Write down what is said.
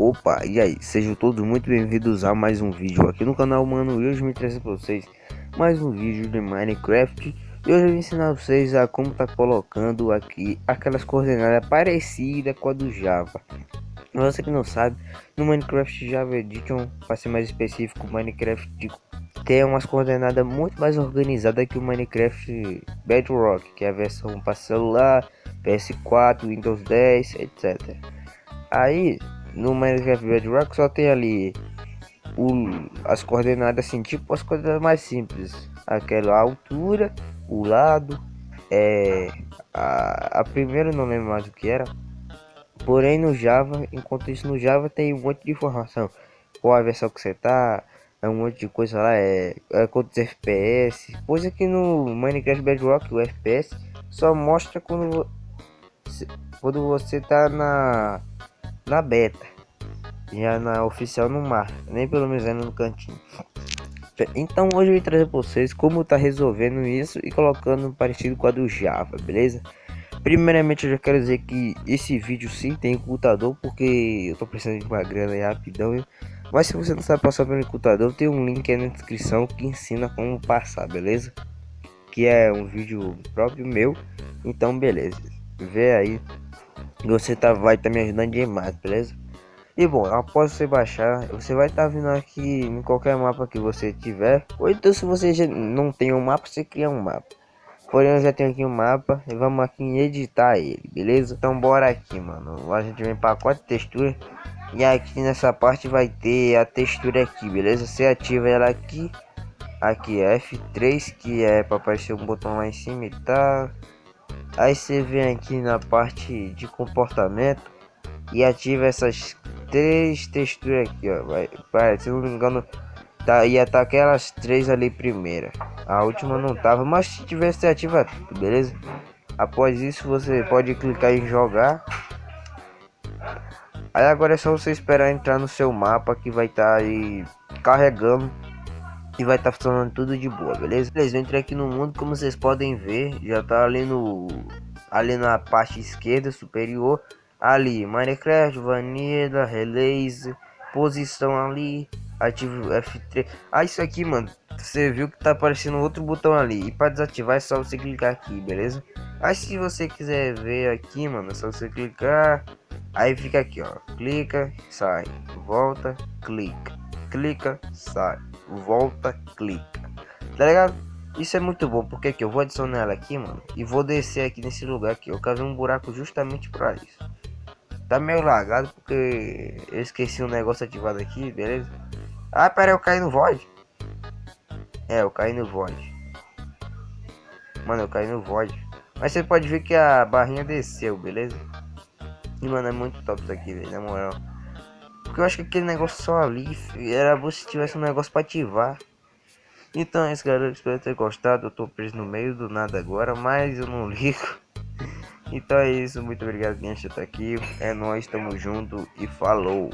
Opa, e aí, sejam todos muito bem-vindos a mais um vídeo aqui no canal Mano, e hoje me trazer para vocês mais um vídeo de Minecraft. E hoje eu vou ensinar vocês a como tá colocando aqui aquelas coordenadas parecidas com a do Java. Você que não sabe, no Minecraft Java Edition, para ser mais específico, Minecraft tem umas coordenadas muito mais organizadas que o Minecraft Bedrock Que é a versão para celular, PS4, Windows 10, etc Aí no Minecraft Bedrock só tem ali o, as coordenadas assim, tipo as coordenadas mais simples. Aquela altura, o lado, é, a, a primeira não lembro mais o que era. Porém no Java, enquanto isso no Java tem um monte de informação. Qual a versão que você tá, é um monte de coisa lá, é, é quantos FPS. Coisa que no Minecraft Bedrock o FPS só mostra quando, quando você tá na na beta. Já na oficial no mar, nem pelo menos no cantinho. Então hoje eu vim trazer para vocês como tá resolvendo isso e colocando parecido com a do Java, beleza? Primeiramente eu já quero dizer que esse vídeo sim tem computador porque eu tô precisando de uma grana aí rapidão. Viu? Mas se você não sabe passar pelo computador, tem um link aí na descrição que ensina como passar, beleza? Que é um vídeo próprio meu, então beleza. Vê aí você tá, vai estar tá me ajudando demais, beleza? E bom, após você baixar, você vai estar tá vindo aqui em qualquer mapa que você tiver. Ou então se você não tem um mapa, você cria um mapa. Porém eu já tenho aqui um mapa e vamos aqui em editar ele, beleza? Então bora aqui, mano. A gente vem pacote textura. E aqui nessa parte vai ter a textura aqui, beleza? Você ativa ela aqui. Aqui é F3, que é para aparecer um botão lá em cima e tal. Aí você vem aqui na parte de comportamento e ativa essas três texturas aqui, ó. Vai, vai, se não me engano, tá, ia tá aquelas três ali primeira. A última não tava, mas se tivesse ativa tudo, beleza? Após isso você pode clicar em jogar. Aí agora é só você esperar entrar no seu mapa que vai estar tá aí carregando e vai estar tá funcionando tudo de boa, beleza? Beleza, eu entrei aqui no mundo, como vocês podem ver, já tá ali no ali na parte esquerda superior, ali Minecraft, Vanilla, Release, posição ali, ativo F3. Ah, isso aqui, mano, você viu que tá aparecendo outro botão ali e para desativar é só você clicar aqui, beleza? Aí se você quiser ver aqui, mano, é só você clicar, aí fica aqui, ó, clica, sai, volta, clica, clica, sai volta, clica. Tá ligado? Isso é muito bom, porque eu vou adicionar ela aqui, mano, e vou descer aqui nesse lugar aqui. Eu cavei um buraco justamente para isso. Tá meio lagado porque eu esqueci um negócio ativado aqui, beleza? Ah, pera, eu caí no void. É, eu caí no void. Mano, eu caí no void. Mas você pode ver que a barrinha desceu, beleza? E mano, é muito top isso aqui, velho, na moral. Porque eu acho que aquele negócio só ali era se tivesse um negócio para ativar. Então é isso galera, espero ter gostado. Eu tô preso no meio do nada agora, mas eu não ligo. Então é isso, muito obrigado quem está aqui. É nós, tamo junto e falou.